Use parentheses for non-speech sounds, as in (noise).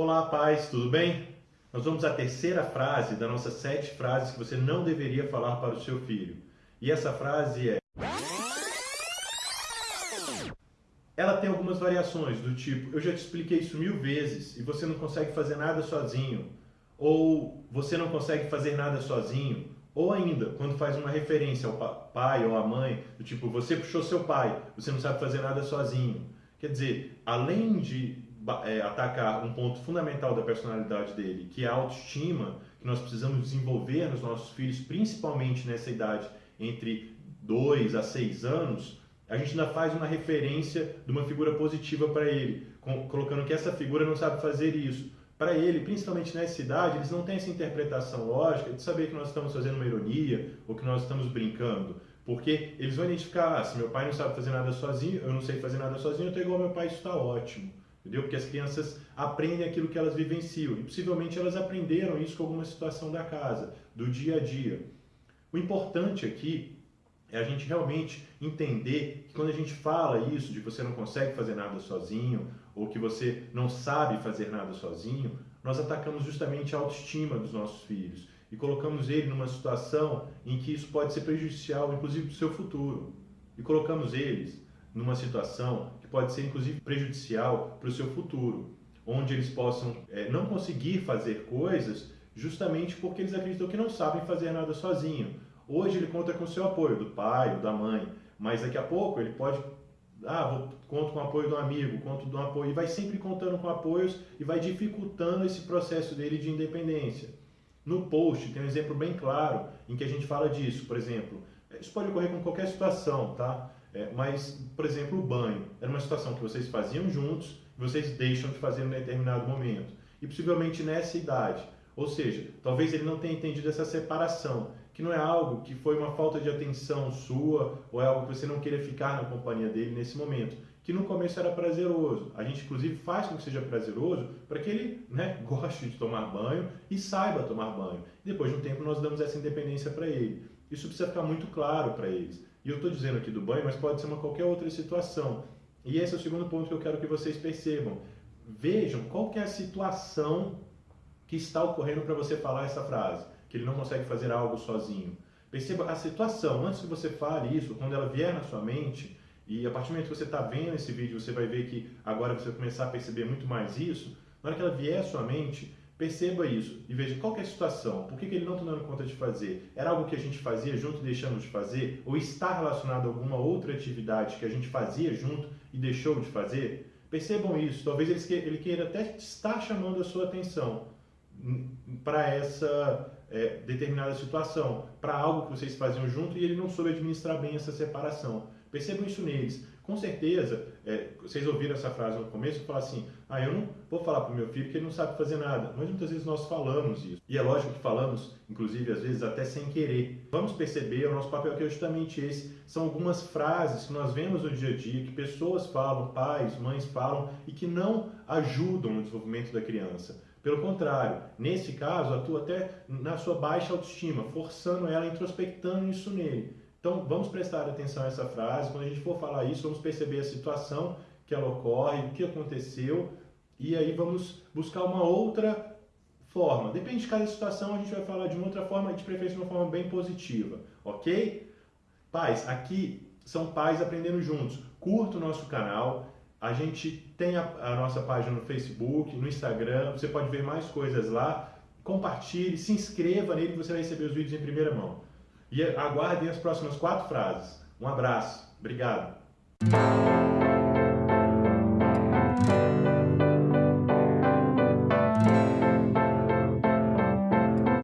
Olá, paz, tudo bem? Nós vamos à terceira frase das nossas sete frases que você não deveria falar para o seu filho. E essa frase é. Ela tem algumas variações, do tipo: eu já te expliquei isso mil vezes e você não consegue fazer nada sozinho. Ou você não consegue fazer nada sozinho. Ou ainda, quando faz uma referência ao pai ou à mãe, do tipo: você puxou seu pai, você não sabe fazer nada sozinho. Quer dizer, além de é, atacar um ponto fundamental da personalidade dele, que é a autoestima, que nós precisamos desenvolver nos nossos filhos, principalmente nessa idade entre 2 a 6 anos, a gente ainda faz uma referência de uma figura positiva para ele, colocando que essa figura não sabe fazer isso. Para ele, principalmente nessa idade, eles não têm essa interpretação lógica de saber que nós estamos fazendo uma ironia ou que nós estamos brincando. Porque eles vão identificar, ah, se meu pai não sabe fazer nada sozinho, eu não sei fazer nada sozinho, eu estou igual ao meu pai, isso está ótimo. Entendeu? Porque as crianças aprendem aquilo que elas vivenciam e possivelmente elas aprenderam isso com alguma situação da casa, do dia a dia. O importante aqui é a gente realmente entender que quando a gente fala isso de você não consegue fazer nada sozinho ou que você não sabe fazer nada sozinho, nós atacamos justamente a autoestima dos nossos filhos e colocamos ele numa situação em que isso pode ser prejudicial, inclusive para o seu futuro. E colocamos eles numa situação pode ser, inclusive, prejudicial para o seu futuro, onde eles possam é, não conseguir fazer coisas justamente porque eles acreditam que não sabem fazer nada sozinho. Hoje ele conta com o seu apoio, do pai ou da mãe, mas daqui a pouco ele pode ah, vou, conto com o apoio do amigo, conto com o apoio, e vai sempre contando com apoios e vai dificultando esse processo dele de independência. No post tem um exemplo bem claro em que a gente fala disso, por exemplo, isso pode ocorrer com qualquer situação, tá? É, mas, por exemplo, o banho era uma situação que vocês faziam juntos e vocês deixam de fazer em determinado momento. E possivelmente nessa idade. Ou seja, talvez ele não tenha entendido essa separação, que não é algo que foi uma falta de atenção sua ou é algo que você não queria ficar na companhia dele nesse momento que no começo era prazeroso. A gente, inclusive, faz com que seja prazeroso para que ele né, (laughs) goste de tomar banho e saiba tomar banho. Depois de um tempo, nós damos essa independência para ele. Isso precisa ficar muito claro para eles. E eu estou dizendo aqui do banho, mas pode ser uma qualquer outra situação. E esse é o segundo ponto que eu quero que vocês percebam. Vejam qual é a situação que está ocorrendo para você falar essa frase, que ele não consegue fazer algo sozinho. Perceba a situação, antes que você fale isso, quando ela vier na sua mente, e a partir do momento que você está vendo esse vídeo, você vai ver que agora você vai começar a perceber muito mais isso. Na hora que ela vier à sua mente, perceba isso e veja qual é a situação, por que, que ele não está dando conta de fazer. Era algo que a gente fazia junto e deixamos de fazer? Ou está relacionado a alguma outra atividade que a gente fazia junto e deixou de fazer? Percebam isso. Talvez ele queira até estar chamando a sua atenção para essa é, determinada situação, para algo que vocês faziam junto e ele não soube administrar bem essa separação. Percebam isso neles. Com certeza, é, vocês ouviram essa frase no começo, falar assim, ah, eu não vou falar para o meu filho que ele não sabe fazer nada. Mas muitas vezes nós falamos isso. E é lógico que falamos, inclusive, às vezes até sem querer. Vamos perceber, o nosso papel aqui é justamente esse. São algumas frases que nós vemos no dia a dia, que pessoas falam, pais, mães falam, e que não ajudam no desenvolvimento da criança. Pelo contrário, nesse caso, atua até na sua baixa autoestima, forçando ela, introspectando isso nele. Então, vamos prestar atenção a essa frase. Quando a gente for falar isso, vamos perceber a situação que ela ocorre, o que aconteceu, e aí vamos buscar uma outra forma. Depende de cada situação, a gente vai falar de uma outra forma, de preferência de uma forma bem positiva, ok? Pais, aqui são pais aprendendo juntos. Curta o nosso canal. A gente tem a, a nossa página no Facebook, no Instagram. Você pode ver mais coisas lá. Compartilhe, se inscreva nele, você vai receber os vídeos em primeira mão. E aguardem as próximas quatro frases. Um abraço. Obrigado.